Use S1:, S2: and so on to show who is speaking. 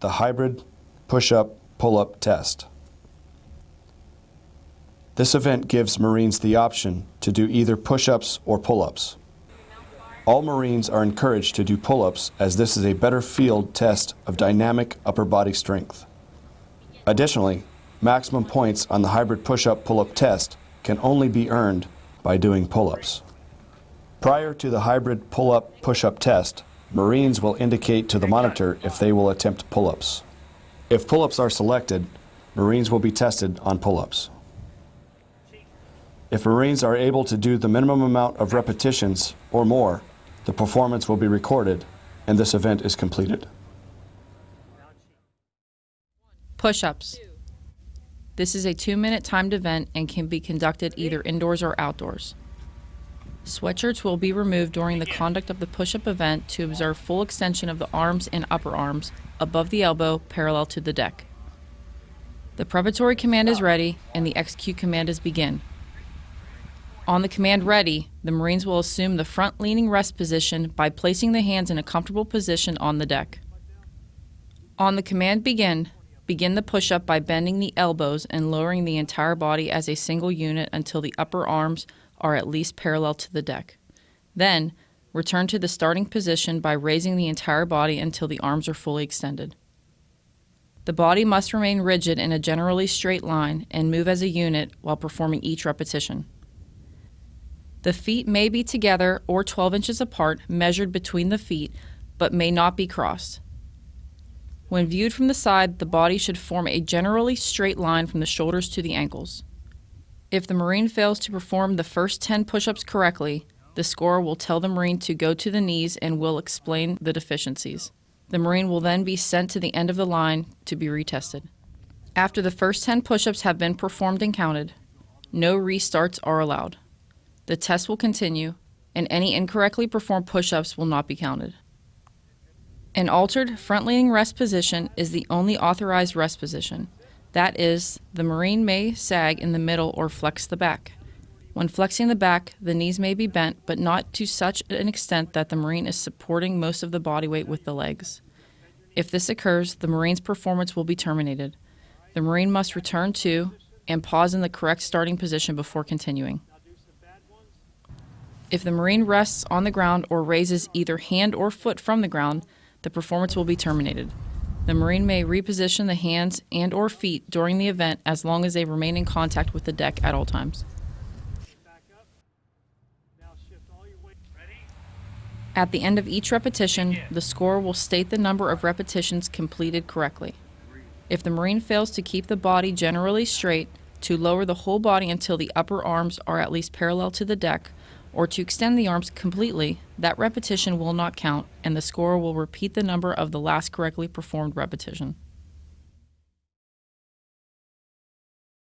S1: the hybrid push-up pull-up test. This event gives Marines the option to do either push-ups or pull-ups. All Marines are encouraged to do pull-ups as this is a better field test of dynamic upper body strength. Additionally, maximum points on the hybrid push-up pull-up test can only be earned by doing pull-ups. Prior to the hybrid pull-up push-up test, Marines will indicate to the monitor if they will attempt pull-ups. If pull-ups are selected, Marines will be tested on pull-ups. If Marines are able to do the minimum amount of repetitions or more, the performance will be recorded and this event is completed.
S2: Push-ups. This is a two-minute timed event and can be conducted either indoors or outdoors. Sweatshirts will be removed during the conduct of the push-up event to observe full extension of the arms and upper arms above the elbow parallel to the deck. The preparatory command is ready and the execute command is begin. On the command ready, the Marines will assume the front leaning rest position by placing the hands in a comfortable position on the deck. On the command begin, begin the push up by bending the elbows and lowering the entire body as a single unit until the upper arms are at least parallel to the deck. Then, return to the starting position by raising the entire body until the arms are fully extended. The body must remain rigid in a generally straight line and move as a unit while performing each repetition. The feet may be together or 12 inches apart, measured between the feet, but may not be crossed. When viewed from the side, the body should form a generally straight line from the shoulders to the ankles. If the Marine fails to perform the first 10 push ups correctly, the scorer will tell the Marine to go to the knees and will explain the deficiencies. The Marine will then be sent to the end of the line to be retested. After the first 10 push ups have been performed and counted, no restarts are allowed. The test will continue, and any incorrectly performed push ups will not be counted. An altered front leaning rest position is the only authorized rest position. That is, the Marine may sag in the middle or flex the back. When flexing the back, the knees may be bent, but not to such an extent that the Marine is supporting most of the body weight with the legs. If this occurs, the Marine's performance will be terminated. The Marine must return to and pause in the correct starting position before continuing. If the Marine rests on the ground or raises either hand or foot from the ground, the performance will be terminated. The Marine may reposition the hands and or feet during the event as long as they remain in contact with the deck at all times. At the end of each repetition, the scorer will state the number of repetitions completed correctly. If the Marine fails to keep the body generally straight, to lower the whole body until the upper arms are at least parallel to the deck, or to extend the arms completely, that repetition will not count, and the scorer will repeat the number of the last correctly performed repetition.